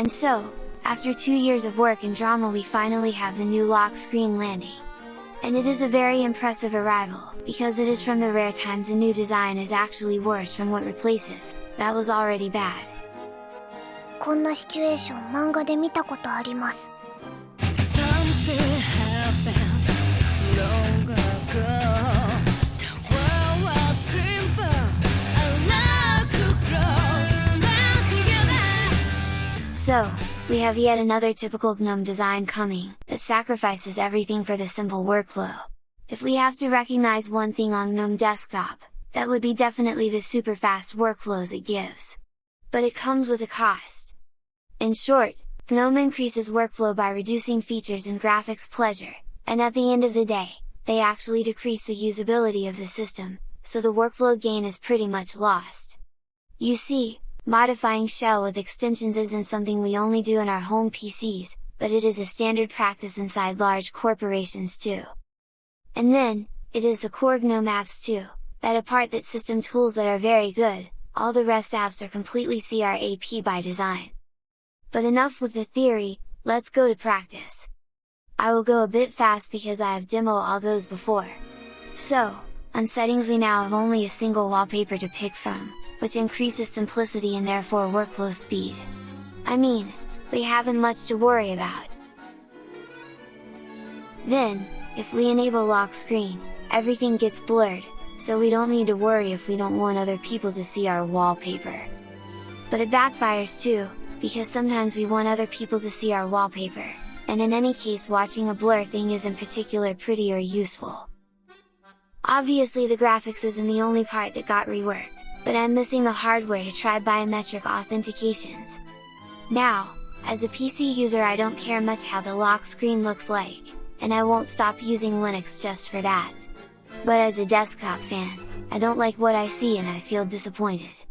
And so, after two years of work and drama we finally have the new lock screen landing. And it is a very impressive arrival, because it is from the rare times a new design is actually worse from what replaces, that was already bad. こんなシチュエーション漫画で見たことあります So, we have yet another typical GNOME design coming, that sacrifices everything for the simple workflow. If we have to recognize one thing on GNOME desktop, that would be definitely the super fast workflows it gives. But it comes with a cost. In short, GNOME increases workflow by reducing features and graphics pleasure, and at the end of the day, they actually decrease the usability of the system, so the workflow gain is pretty much lost. You see, modifying shell with extensions isn't something we only do in our home PCs, but it is a standard practice inside large corporations too. And then, it is the core GNOME apps too, that apart that system tools that are very good, all the rest apps are completely CRAP by design. But enough with the theory, let's go to practice! I will go a bit fast because I have demo all those before. So, on settings we now have only a single wallpaper to pick from, which increases simplicity and therefore workflow speed. I mean, we haven't much to worry about. Then, if we enable lock screen, everything gets blurred, so we don't need to worry if we don't want other people to see our wallpaper. But it backfires too, because sometimes we want other people to see our wallpaper, and in any case watching a blur thing isn't particular pretty or useful. Obviously the graphics isn't the only part that got reworked, but I'm missing the hardware to try biometric authentications. Now, as a PC user I don't care much how the lock screen looks like, and I won't stop using Linux just for that. But as a desktop fan, I don't like what I see and I feel disappointed.